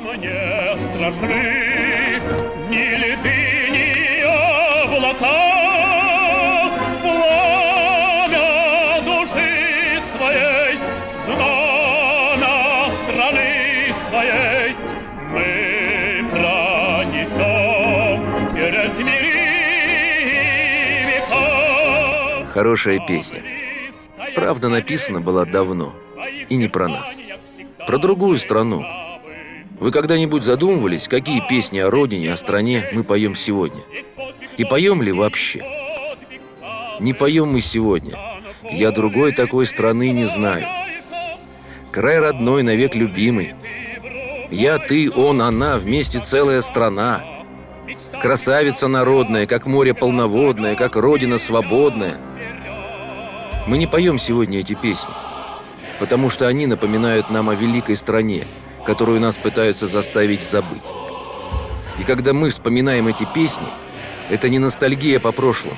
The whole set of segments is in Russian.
мне страшны ни леты, ни облака, пламя души своей, знамя страны своей мы пронесем через мири века. Хорошая песня. Правда, написана была давно. И не про нас. Про другую страну. Вы когда-нибудь задумывались, какие песни о родине, о стране мы поем сегодня? И поем ли вообще? Не поем мы сегодня. Я другой такой страны не знаю. Край родной, навек любимый. Я, ты, он, она, вместе целая страна. Красавица народная, как море полноводное, как родина свободная. Мы не поем сегодня эти песни, потому что они напоминают нам о великой стране, которую нас пытаются заставить забыть. И когда мы вспоминаем эти песни, это не ностальгия по прошлому,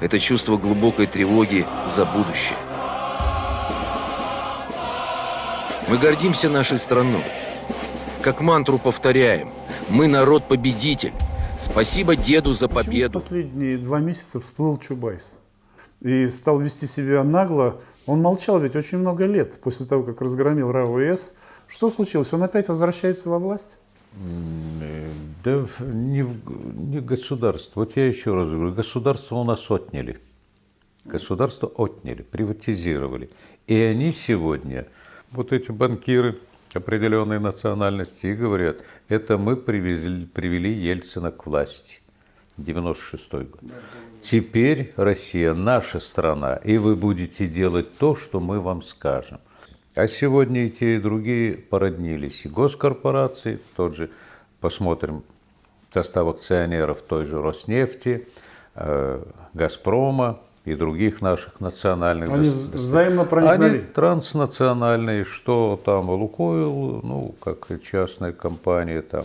это чувство глубокой тревоги за будущее. Мы гордимся нашей страной. Как мантру повторяем, мы народ-победитель. Спасибо деду за Почему победу. последние два месяца всплыл Чубайс и стал вести себя нагло. Он молчал ведь очень много лет после того, как разгромил РАО ИС. Что случилось? Он опять возвращается во власть? Э, Да не, в- не государство. Вот я еще раз говорю, государство у нас отняли. Государство отняли, приватизировали. И они сегодня, вот эти банкиры определенной национальности, и говорят, это мы привезли, привели Ельцина к власти. 96 год. Теперь Россия наша страна, и вы будете делать то, что мы вам скажем. А сегодня и те, и другие породнились. И госкорпорации, тот же, посмотрим, состав акционеров той же Роснефти, э, Газпрома и других наших национальных Они взаимно проникновали. Они транснациональные, что там Лукойл, ну, как частная компания, там,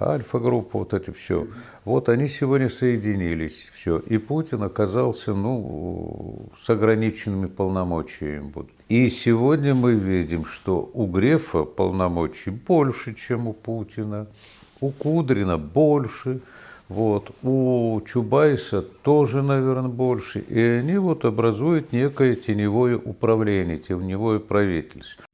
Альфа-группа, вот это все. Вот они сегодня соединились, все. И Путин оказался, ну, с ограниченными полномочиями. И сегодня мы видим, что у Грефа полномочий больше, чем у Путина, у Кудрина больше, вот, у Чубайса тоже, наверное, больше. И они вот образуют некое теневое управление, теневое правительство.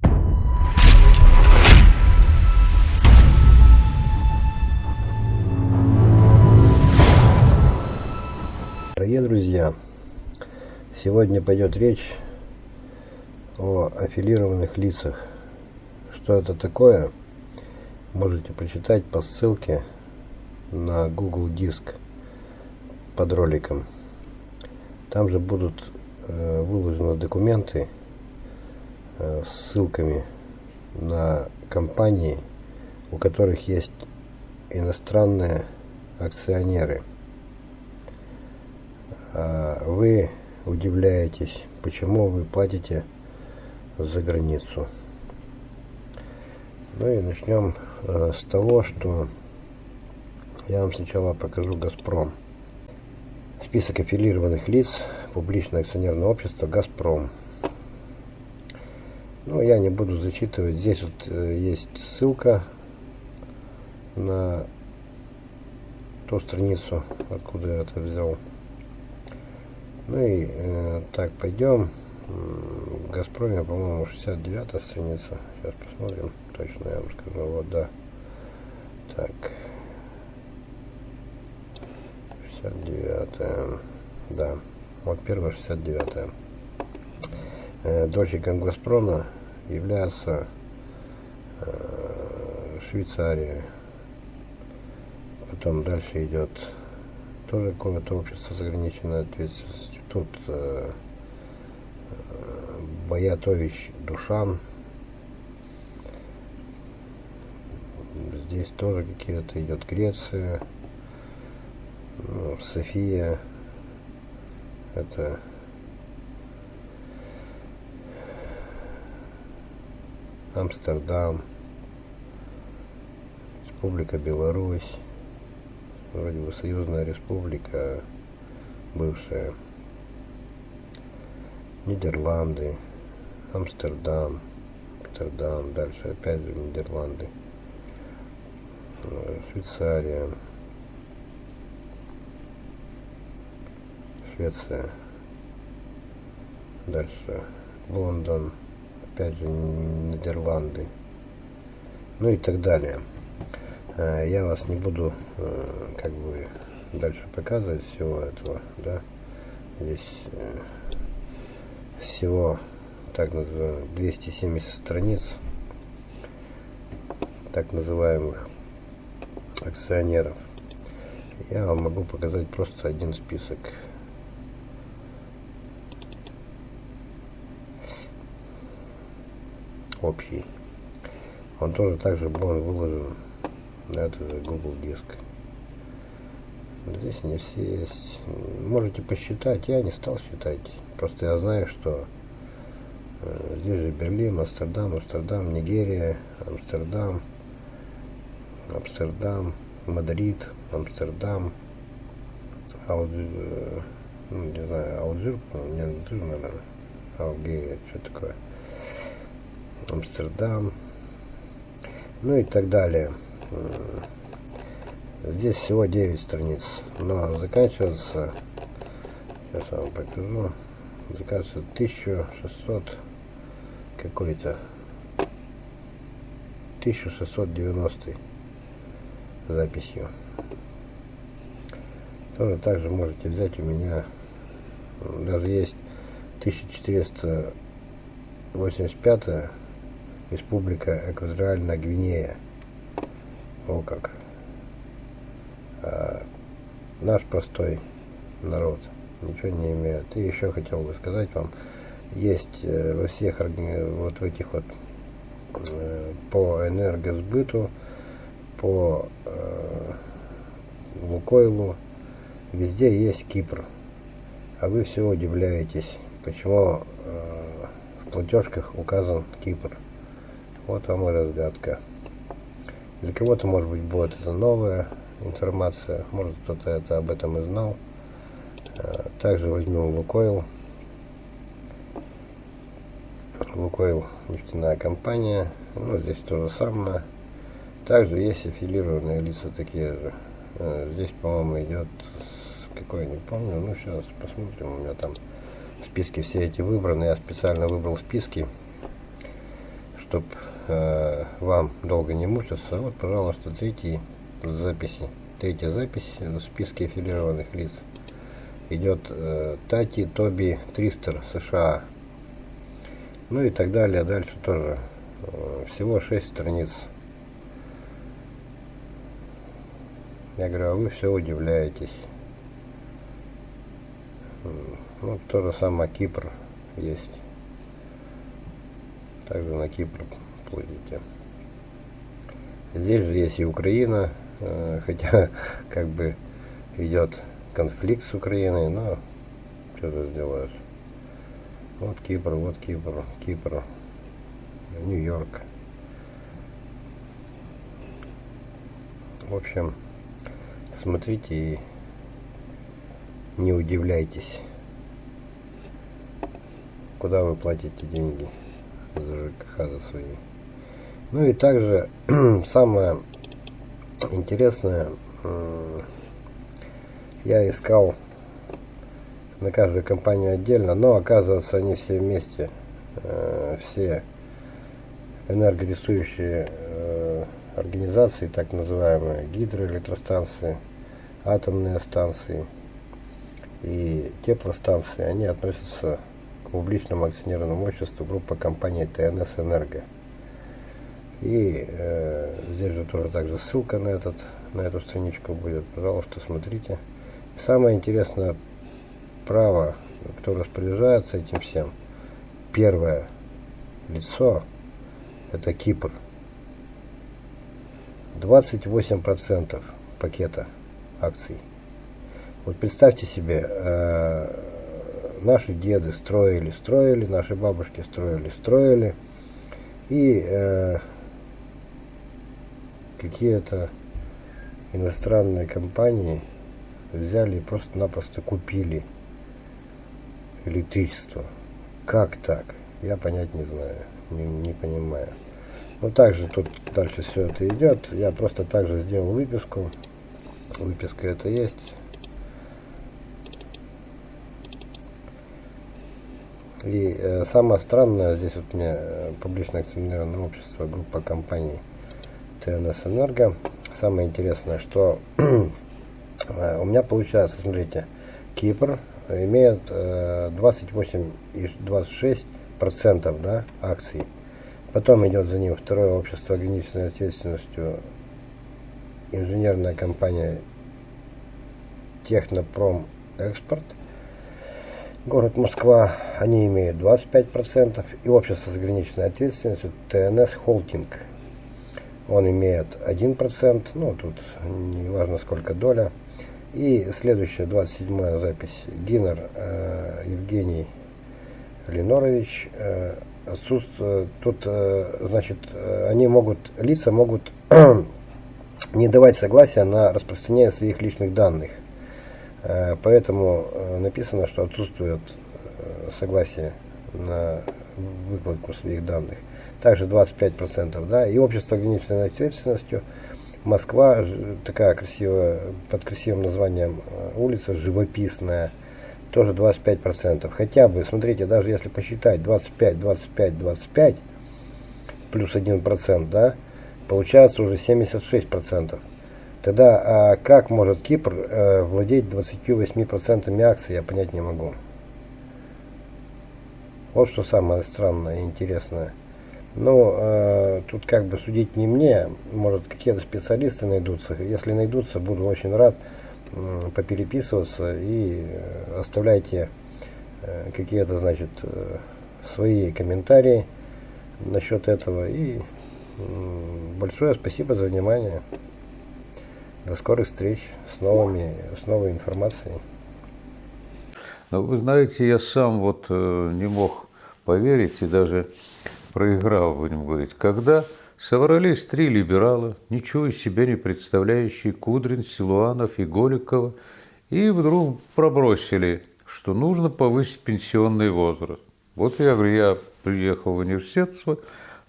Сегодня пойдет речь о аффилированных лицах. Что это такое, можете почитать по ссылке на Google Диск под роликом. Там же будут э, выложены документы э, с ссылками на компании, у которых есть иностранные акционеры – а вы удивляетесь, почему вы платите за границу. Ну и начнем э, с того, что я вам сначала покажу «Газпром». Список аффилированных лиц публичное акционерное общество «Газпром». Ну, я не буду зачитывать. Здесь вот э, есть ссылка на ту страницу, откуда я это взял. Ну и э, так, пойдем. М, В Газпроме, по-моему, 69 страница. Сейчас посмотрим. Точно я вам скажу. Вот, да. Так. 69 Да. Вот первая 69 э, Дольщиком Газпрома является э, Швейцария. Потом дальше идет тоже какое-то общество с ограниченной ответственностью. Тут э, э, Боятович Душан. Здесь тоже какие-то идет Греция, ну, София. Это Амстердам, Республика Беларусь вроде бы союзная республика бывшая Нидерланды Амстердам Амстердам дальше опять же Нидерланды э, Швейцария, Швеция, дальше Лондон, опять же Нидерланды, ну и так далее. Э, Я вас не буду э, как бы дальше показывать всего этого, да. Здесь э, всего так называемых 270 страниц так называемых акционеров. Я вам могу показать просто один список. Общий. Он тоже также был выложен на этот же Google диск. Здесь не все есть. Можете посчитать. Я не стал считать. Просто я знаю, что э, здесь же Берлин, Амстердам, Амстердам, Нигерия, Амстердам, Амстердам, Мадрид, Амстердам, Алжир, э, ну, не знаю, Алжир, не Алжир, наверное, Алгерия, что такое, Амстердам, ну и так далее. М, Здесь всего 9 страниц, но заканчивается, сейчас я вам покажу, заканчивается 1600 какой-то, 1690 записью. Тоже также можете взять у меня, даже есть 1485 Республика Экваториальная Гвинея. О как. А наш простой народ ничего не имеет. И еще хотел бы сказать вам, есть э, во всех вот в этих вот э, по энергосбыту, по э, Лукойлу, везде есть Кипр. А вы все удивляетесь, почему э, в платежках указан Кипр. Вот вам и разгадка. Для кого-то, может быть, будет это новая информация, может кто-то это об этом и знал. Э, Также возьмем Лукойл. Лукойл нефтяная компания. Ну, здесь то же самое. Также есть аффилированные лица такие же. Э, Здесь, по-моему, идет какой, не помню. Ну, сейчас посмотрим. У меня там списки все эти выбраны. Я специально выбрал списки, чтобы вам долго не мучиться. Вот, пожалуйста, третий записи. Третья запись в списке аффилированных лиц идет э, Тати Тоби Тристер США. Ну и так далее. Дальше тоже. Э, всего 6 страниц. Я говорю, а вы все удивляетесь. Ну, то же самое Кипр есть. Также на Кипр плывите. Здесь же есть и Украина, э, хотя как бы идет конфликт с Украиной, но что ты сделаешь. Вот Кипр, вот Кипр, Кипр, Нью-Йорк. В общем, смотрите и не удивляйтесь, куда вы платите деньги за ЖКХ за свои. Ну и также самое интересное, я искал на каждую компанию отдельно, но оказывается они все вместе, э, все энергорисующие э, организации, так называемые гидроэлектростанции, атомные станции и теплостанции, они относятся к публичному акционерному обществу группа компаний ТНС Энерго. И э, здесь же тоже также ссылка на этот на эту страничку будет. Пожалуйста, смотрите. Самое интересное право, кто распоряжается этим всем. Первое лицо это Кипр. 28% пакета акций. Вот представьте себе, э, наши деды строили, строили, наши бабушки строили, строили, и э, какие-то иностранные компании взяли и просто-напросто купили электричество. Как так? Я понять не знаю, не, не понимаю. Ну, также тут дальше все это идет. Я просто также сделал выписку. Выписка это есть. И э, самое странное, здесь вот мне э, публично акционерное общество, группа компаний ТНС Энерго. Самое интересное, что у меня получается, смотрите, Кипр имеет э, 28,26 процентов да, акций. Потом идет за ним второе общество ограниченной ответственностью инженерная компания Технопром Экспорт – город Москва, они имеют 25%, и общество с ограниченной ответственностью ТНС Холдинг, он имеет 1%, ну тут не важно сколько доля. И следующая, 27 запись, Гинер э, Евгений Ленорович, э, отсутствует, тут, э, значит, э, они могут, лица могут не давать согласия на распространение своих личных данных. Э, поэтому э, написано, что отсутствует э, согласие на выкладку своих данных. Также 25%, да, и общество ограниченной ответственностью Москва, такая красивая, под красивым названием улица, живописная, тоже 25%. Хотя бы, смотрите, даже если посчитать 25, 25, 25, плюс 1%, да, получается уже 76%. Тогда а как может Кипр э, владеть 28% акций, я понять не могу. Вот что самое странное и интересное. Ну, э, тут как бы судить не мне, может какие-то специалисты найдутся. Если найдутся, буду очень рад э, попереписываться и э, оставляйте э, какие-то, значит, э, свои комментарии насчет этого. И э, большое спасибо за внимание. До скорых встреч с, новыми, с новой информацией. Но вы знаете, я сам вот э, не мог поверить и даже проиграл, будем говорить, когда собрались три либерала, ничего из себя не представляющие, Кудрин, Силуанов и Голикова, и вдруг пробросили, что нужно повысить пенсионный возраст. Вот я говорю, я приехал в университет свой,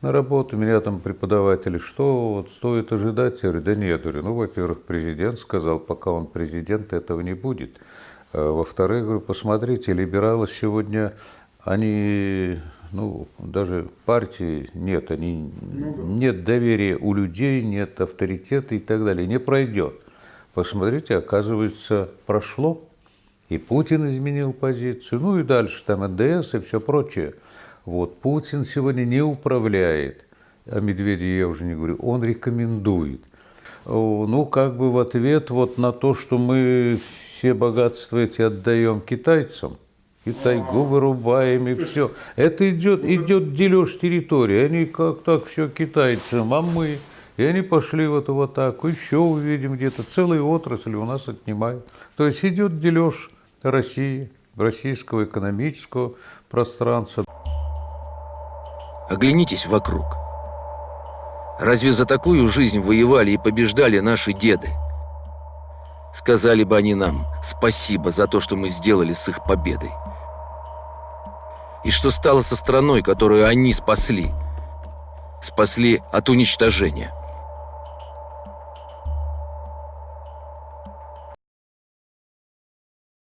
на работу, меня там преподаватели, что вот стоит ожидать? Я говорю, да нет, говорю, ну, во-первых, президент сказал, пока он президент, этого не будет. А, во-вторых, говорю, посмотрите, либералы сегодня, они, ну, даже партии нет, они, ну, да. нет доверия у людей, нет авторитета и так далее, не пройдет. Посмотрите, оказывается, прошло, и Путин изменил позицию, ну и дальше там НДС и все прочее – вот. Путин сегодня не управляет, о Медведе я уже не говорю, он рекомендует. Ну, как бы в ответ вот на то, что мы все богатства эти отдаем китайцам, и тайгу вырубаем, и все. Это идет, идет дележ территории. Они как так все китайцам, а мы. И они пошли в эту атаку. Еще увидим где-то целые отрасли у нас отнимают. То есть идет дележ России, российского экономического пространства. Оглянитесь вокруг. Разве за такую жизнь воевали и побеждали наши деды? Сказали бы они нам спасибо за то, что мы сделали с их победой. И что стало со страной, которую они спасли? Спасли от уничтожения.